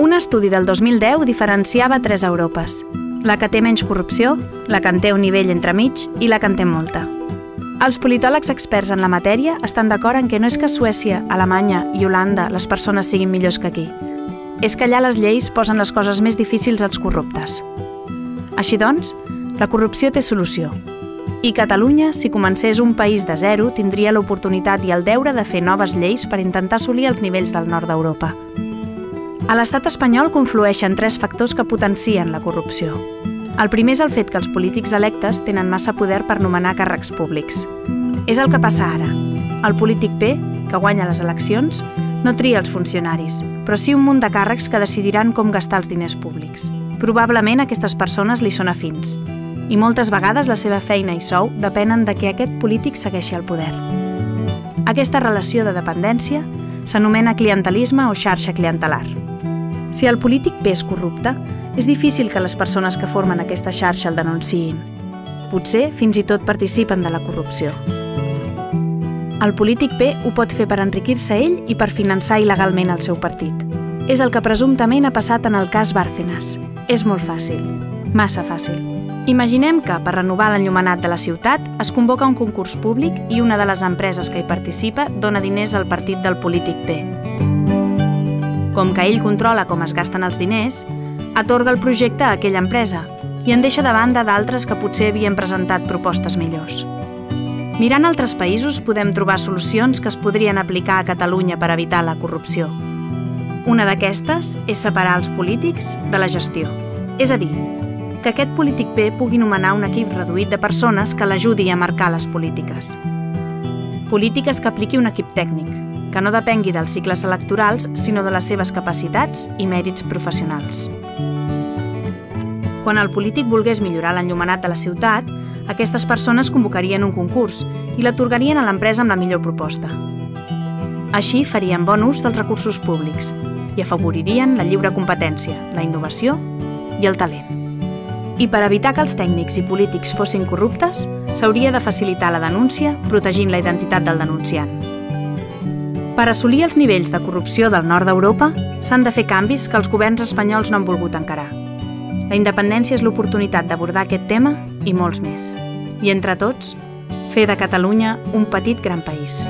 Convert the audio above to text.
Un estudi del 2010 diferenciava tres Europes. La que té menys corrupció, la que en té un nivell entremig i la que en té molta. Els politòlegs experts en la matèria estan d'acord en que no és que Suècia, Alemanya i Holanda les persones siguin millors que aquí. És que allà les lleis posen les coses més difícils als corruptes. Així doncs, la corrupció té solució. I Catalunya, si comencés un país de zero, tindria l'oportunitat i el deure de fer noves lleis per intentar assolir els nivells del nord d'Europa. A l'estat espanyol conflueixen tres factors que potencien la corrupció. El primer és el fet que els polítics electes tenen massa poder per nomenar càrrecs públics. És el que passa ara. El polític P, que guanya les eleccions, no tria els funcionaris, però sí un munt de càrrecs que decidiran com gastar els diners públics. Probablement aquestes persones li són afins, i moltes vegades la seva feina i sou depenen de que aquest polític segueixi el poder. Aquesta relació de dependència s'anomena clientelisme o xarxa clientelar. Si el polític bé és corrupte, és difícil que les persones que formen aquesta xarxa el denunciïn. Potser fins i tot participen de la corrupció. El polític B ho pot fer per enriquir-se ell i per finançar il·legalment el seu partit. És el que presumptament ha passat en el cas Bárcenas. És molt fàcil. Massa fàcil. Imaginem que, per renovar l'enllumenat de la ciutat, es convoca un concurs públic i una de les empreses que hi participa dona diners al partit del polític P. Com que ell controla com es gasten els diners, atorga el projecte a aquella empresa i en deixa de banda d'altres que potser havien presentat propostes millors. Mirant altres països podem trobar solucions que es podrien aplicar a Catalunya per evitar la corrupció. Una d'aquestes és separar els polítics de la gestió. És a dir, que aquest polític B pugui nomenar un equip reduït de persones que l'ajudi a marcar les polítiques. Polítiques que apliqui un equip tècnic, que no depengui dels cicles electorals, sinó de les seves capacitats i mèrits professionals. Quan el polític volgués millorar l'enllumenat de la ciutat, aquestes persones convocarien un concurs i l'atorgarien a l'empresa amb la millor proposta. Així farien bon ús dels recursos públics i afavoririen la lliure competència, la innovació i el talent. I per evitar que els tècnics i polítics fossin corruptes, s'hauria de facilitar la denúncia protegint la identitat del denunciant. Per assolir els nivells de corrupció del nord d'Europa, s'han de fer canvis que els governs espanyols no han volgut encarar. La independència és l'oportunitat d'abordar aquest tema i molts més. I entre tots, fer de Catalunya un petit gran país.